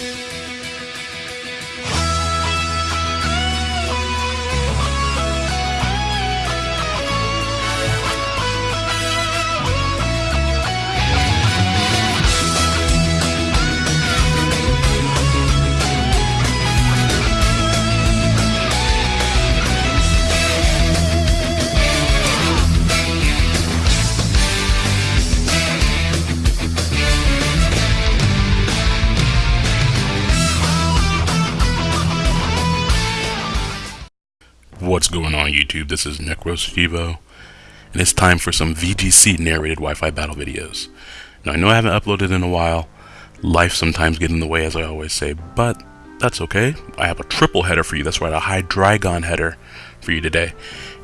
What's on YouTube? This is NecroStevo, and it's time for some VGC narrated Wi-Fi battle videos. Now I know I haven't uploaded in a while, life sometimes gets in the way as I always say, but that's okay. I have a triple header for you, that's right, a Hydreigon header for you today.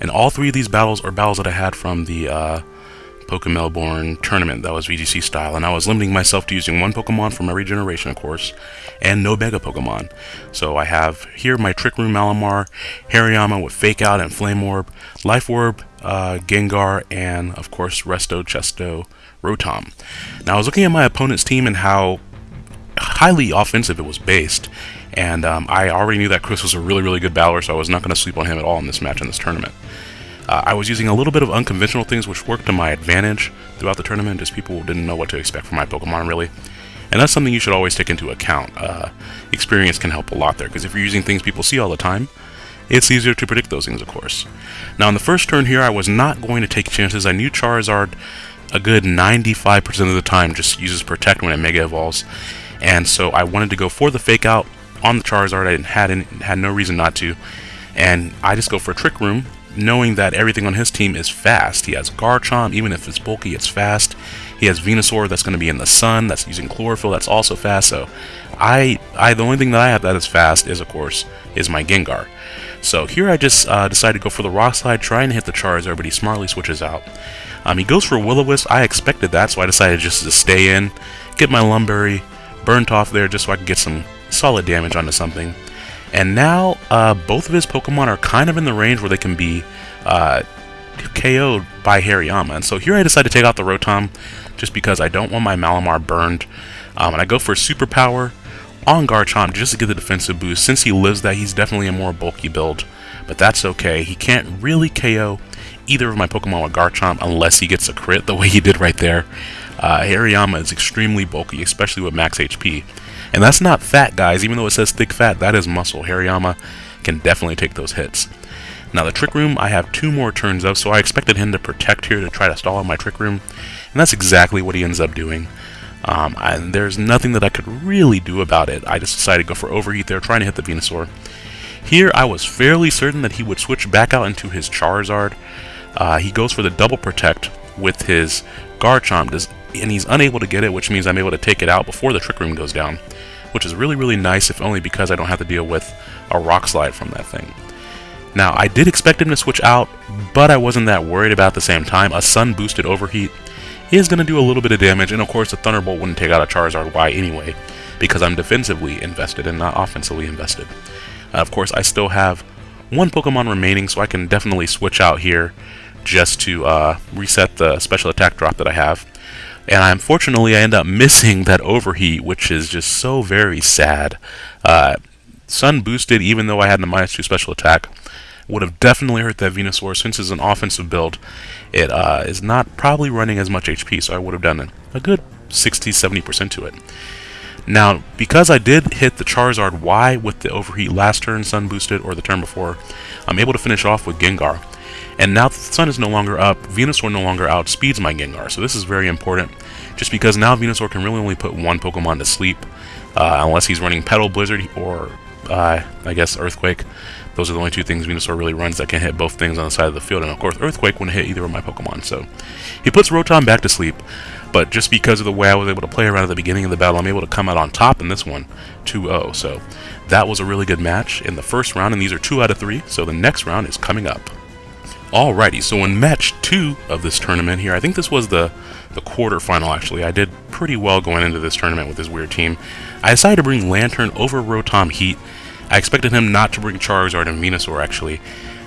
And all three of these battles are battles that I had from the uh, Pokemelbourne tournament that was VGC style, and I was limiting myself to using one Pokemon from every generation, of course, and no Mega Pokemon. So I have here my Trick Room Malamar, Hariyama with Fake Out and Flame Orb, Life Orb, uh, Gengar, and of course Resto, Chesto, Rotom. Now I was looking at my opponent's team and how highly offensive it was based, and um, I already knew that Chris was a really, really good battler, so I was not going to sleep on him at all in this match in this tournament. Uh, I was using a little bit of unconventional things which worked to my advantage throughout the tournament, just people didn't know what to expect from my Pokemon, really. And that's something you should always take into account. Uh, experience can help a lot there, because if you're using things people see all the time, it's easier to predict those things, of course. Now, in the first turn here, I was not going to take chances. I knew Charizard a good 95% of the time just uses Protect when it Mega Evolves, and so I wanted to go for the Fake Out on the Charizard. I had, had no reason not to, and I just go for a Trick Room, knowing that everything on his team is fast. He has Garchomp, even if it's bulky, it's fast. He has Venusaur that's going to be in the sun, that's using chlorophyll, that's also fast. So, I, I, the only thing that I have that is fast is, of course, is my Gengar. So here I just uh, decided to go for the Rock Slide, trying to hit the Charizard, but he smartly switches out. Um, he goes for Will-O-Wisp. I expected that, so I decided just to stay in, get my Lum Berry, burnt off there just so I could get some solid damage onto something. And now, uh, both of his Pokemon are kind of in the range where they can be uh, KO'd by Hariyama. And so here I decided to take out the Rotom, just because I don't want my Malamar burned. Um, and I go for Superpower on Garchomp just to get the defensive boost. Since he lives that, he's definitely a more bulky build. But that's okay. He can't really KO either of my Pokemon with Garchomp unless he gets a crit the way he did right there. Uh, Hariyama is extremely bulky, especially with max HP. And that's not fat, guys. Even though it says thick fat, that is muscle. Hariyama can definitely take those hits. Now, the Trick Room, I have two more turns of, so I expected him to protect here to try to stall out my Trick Room. And that's exactly what he ends up doing. Um, and there's nothing that I could really do about it. I just decided to go for Overheat there, trying to hit the Venusaur. Here, I was fairly certain that he would switch back out into his Charizard. Uh, he goes for the Double Protect with his Garchomp, and he's unable to get it, which means I'm able to take it out before the Trick Room goes down, which is really, really nice, if only because I don't have to deal with a Rock Slide from that thing. Now, I did expect him to switch out, but I wasn't that worried about the same time. A Sun-boosted Overheat is going to do a little bit of damage, and of course the Thunderbolt wouldn't take out a Charizard Y anyway, because I'm defensively invested and not offensively invested. Uh, of course, I still have one Pokemon remaining, so I can definitely switch out here just to uh, reset the special attack drop that I have. And unfortunately, I end up missing that overheat, which is just so very sad. Uh, Sun boosted, even though I had the minus 2 special attack, would have definitely hurt that Venusaur since it's an offensive build. It uh, is not probably running as much HP, so I would have done a good 60-70% to it. Now, because I did hit the Charizard Y with the Overheat last turn, Sun boosted, or the turn before, I'm able to finish off with Gengar. And now that the Sun is no longer up, Venusaur no longer outspeeds my Gengar, so this is very important, just because now Venusaur can really only put one Pokemon to sleep, uh, unless he's running Petal Blizzard or, uh, I guess, Earthquake. Those are the only two things Venusaur really runs that can hit both things on the side of the field, and of course Earthquake wouldn't hit either of my Pokemon, so he puts Rotom back to sleep, but just because of the way I was able to play around at the beginning of the battle, I'm able to come out on top in this one, 2-0, so that was a really good match in the first round, and these are 2 out of 3, so the next round is coming up. Alrighty, so in match 2 of this tournament here, I think this was the, the quarterfinal actually, I did pretty well going into this tournament with this weird team. I decided to bring Lanturn over Rotom Heat, I expected him not to bring Charizard and Venusaur, actually,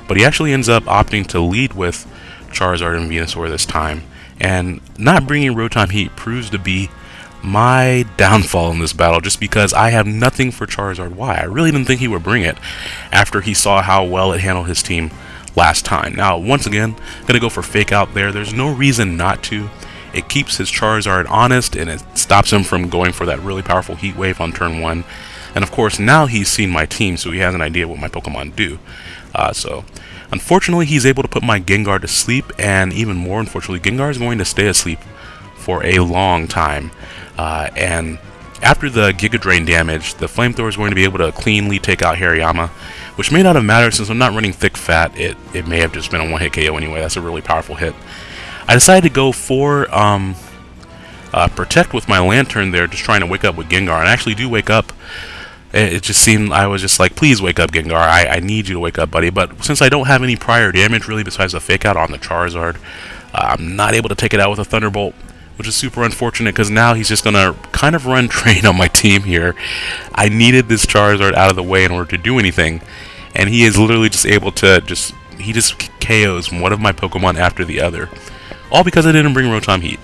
but he actually ends up opting to lead with Charizard and Venusaur this time, and not bringing Rotom Heat proves to be my downfall in this battle just because I have nothing for Charizard. Y. I really didn't think he would bring it after he saw how well it handled his team last time. Now, once again, gonna go for Fake Out there. There's no reason not to. It keeps his Charizard honest and it stops him from going for that really powerful Heat Wave on turn 1. And of course, now he's seen my team, so he has an idea what my Pokemon do. Uh, so, unfortunately, he's able to put my Gengar to sleep, and even more unfortunately, Gengar is going to stay asleep for a long time. Uh, and after the Giga Drain damage, the Flamethrower is going to be able to cleanly take out Hariyama, which may not have mattered since I'm not running Thick Fat. It, it may have just been a one-hit KO anyway. That's a really powerful hit. I decided to go for um, uh, Protect with my Lanturn there, just trying to wake up with Gengar. And I actually do wake up. It, just seemed, I was just like, please wake up, Gengar. I, I need you to wake up, buddy. But since I don't have any prior damage, really, besides the Fake Out on the Charizard, uh, I'm not able to take it out with a Thunderbolt which is super unfortunate because now he's just going to kind of run train on my team here. I needed this Charizard out of the way in order to do anything, and he is literally just able to just, he just KOs one of my Pokemon after the other. All because I didn't bring Rotom Heat.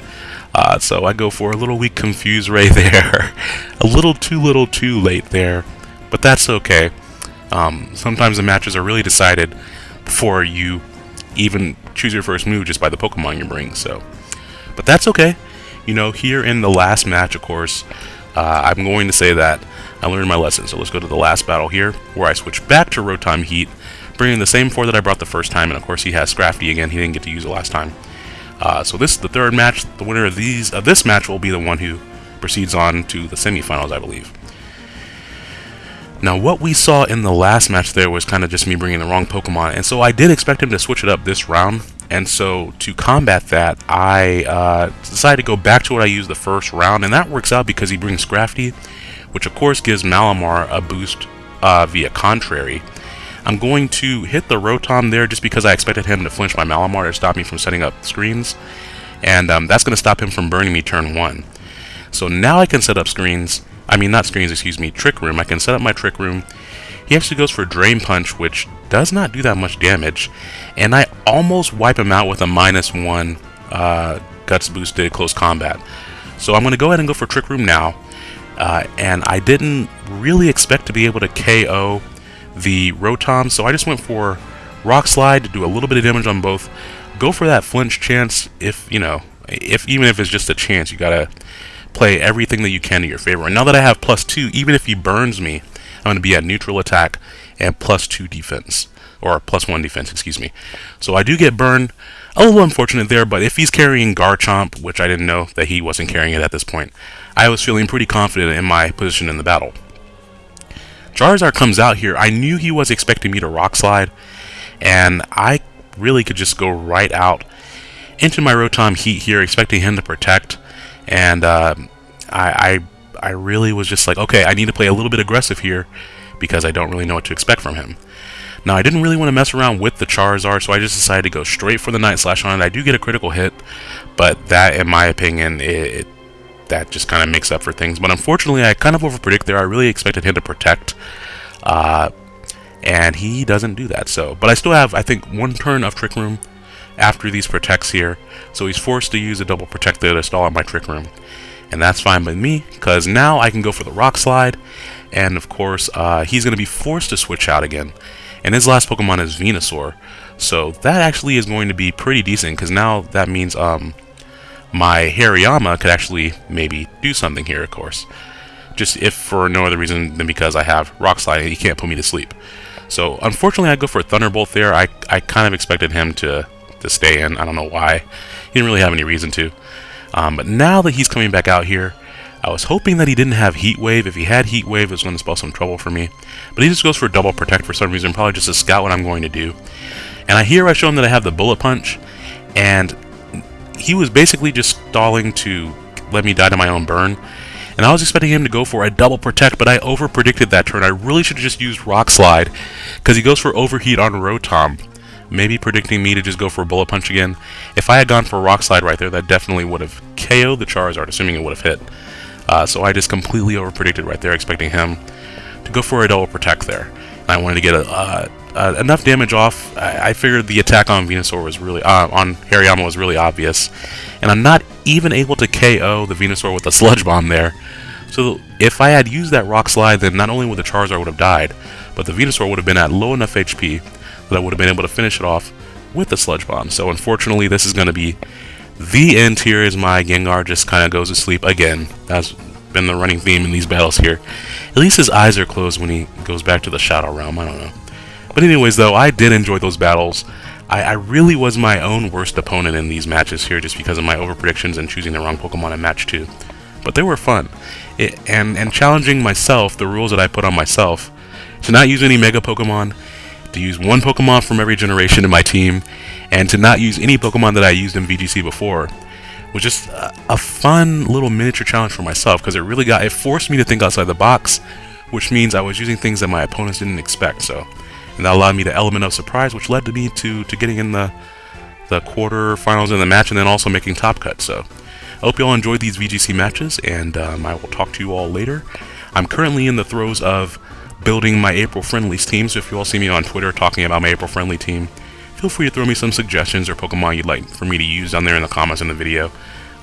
Uh, so I go for a little weak Confuse Ray there. a little too little too late there. But that's okay. Um, sometimes the matches are really decided before you even choose your first move just by the Pokemon you bring. So, But that's okay. You know, here in the last match, of course, uh, I'm going to say that I learned my lesson. So let's go to the last battle here, where I switch back to Rotom Heat, bringing the same four that I brought the first time, and of course he has Scrafty again. He didn't get to use it last time. Uh, so this is the third match. The winner of these of this match will be the one who proceeds on to the semifinals, I believe. Now, what we saw in the last match there was kind of just me bringing the wrong Pokemon, and so I did expect him to switch it up this round. And so to combat that, I uh, decided to go back to what I used the first round, and that works out because he brings Scrafty, which of course gives Malamar a boost uh, via Contrary. I'm going to hit the Rotom there just because I expected him to flinch my Malamar to stop me from setting up screens. And um, that's going to stop him from burning me turn 1. So now I can set up screens. I mean, not screens, excuse me, Trick Room. I can set up my Trick Room. He actually goes for Drain Punch, which does not do that much damage. And I almost wipe him out with a minus 1 uh, Guts boosted close combat. So I'm going to go ahead and go for Trick Room now. Uh, and I didn't really expect to be able to KO the Rotom, so I just went for Rock Slide to do a little bit of damage on both. Go for that flinch chance if, you know, if even if it's just a chance, you gotta play everything that you can to your favor. And now that I have plus two, even if he burns me, I'm gonna be at neutral attack and plus two defense. Or plus one defense, excuse me. So I do get burned. A little unfortunate there, but if he's carrying Garchomp, which I didn't know that he wasn't carrying it at this point, I was feeling pretty confident in my position in the battle. Charizard comes out here. I knew he was expecting me to Rock Slide, and I really could just go right out into my Rotom Heat here, expecting him to protect. And uh, I, I, I really was just like, okay, I need to play a little bit aggressive here because I don't really know what to expect from him. Now, I didn't really want to mess around with the Charizard, so I just decided to go straight for the Night Slash on it. I do get a critical hit, but that, in my opinion, it, it that just kind of makes up for things. But unfortunately, I kind of overpredict there. I really expected him to protect, uh, and he doesn't do that. So, but I still have, I think, one turn of Trick Room after these protects here. So he's forced to use a double protect to stall out my Trick Room, and that's fine with me because now I can go for the Rock Slide, and of course, uh, he's going to be forced to switch out again. And his last Pokemon is Venusaur, so that actually is going to be pretty decent because now that means um, my Hariyama could actually maybe do something here, of course. Just if for no other reason than because I have Rock Slide and he can't put me to sleep. So unfortunately I go for a Thunderbolt there. I, I kind of expected him to, to stay in. I don't know why. He didn't really have any reason to. Um, but now that he's coming back out here, I was hoping that he didn't have Heat Wave. If he had Heat Wave, it was going to spell some trouble for me. But he just goes for Double Protect for some reason, probably just to scout what I'm going to do. And I hear I show him that I have the Bullet Punch, and he was basically just stalling to let me die to my own burn. And I was expecting him to go for a double protect, but I over predicted that turn. I really should have just used Rock Slide, because he goes for Overheat on Rotom. Maybe predicting me to just go for a Bullet Punch again. If I had gone for a Rock Slide right there, that definitely would have KO'd the Charizard, assuming it would have hit. Uh, so I just completely over predicted right there, expecting him to go for a double protect there. I wanted to get a, uh, uh, enough damage off. I, I, figured the attack on Venusaur was really uh, on Hariyama was really obvious, and I'm not even able to KO the Venusaur with a Sludge Bomb there. So if I had used that Rock Slide, then not only would the Charizard would have died, but the Venusaur would have been at low enough HP that I would have been able to finish it off with the Sludge Bomb. So unfortunately, this is going to be the end here as my Gengar just kind of goes to sleep again. That's been the running theme in these battles here. At least his eyes are closed when he goes back to the Shadow Realm. I don't know. But anyways, though, I did enjoy those battles. I, I really was my own worst opponent in these matches here just because of my overpredictions and choosing the wrong Pokemon in match 2. But they were fun. It, and, and challenging myself, the rules that I put on myself, to not use any Mega Pokemon, to use one Pokemon from every generation in my team, and to not use any Pokemon that I used in VGC before was just a, fun little miniature challenge for myself because it really got it forced me to think outside the box, which means I was using things that my opponents didn't expect. So, and that allowed me the element of surprise, which led to me to to getting in the the quarterfinals in the match and then also making top cut. So, I hope you all enjoyed these VGC matches, and um, I will talk to you all later. I'm currently in the throes of building my April Friendlies team, so if you all see me on Twitter talking about my April Friendly team, feel free to throw me some suggestions or Pokemon you'd like for me to use down there in the comments in the video.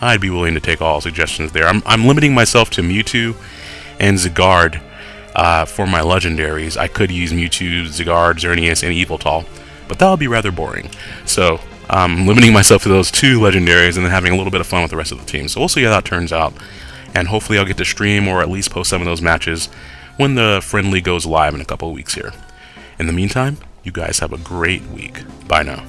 I'd be willing to take all suggestions there. I'm, I'm limiting myself to Mewtwo and Zygarde uh, for my legendaries. I could use Mewtwo, Zygarde, Xerneas, and Yveltal, but that would be rather boring. So, um, limiting myself to those two legendaries and then having a little bit of fun with the rest of the team. So we'll see how that turns out. And hopefully I'll get to stream or at least post some of those matches when the friendly goes live in a couple weeks here. In the meantime, you guys have a great week. Bye now.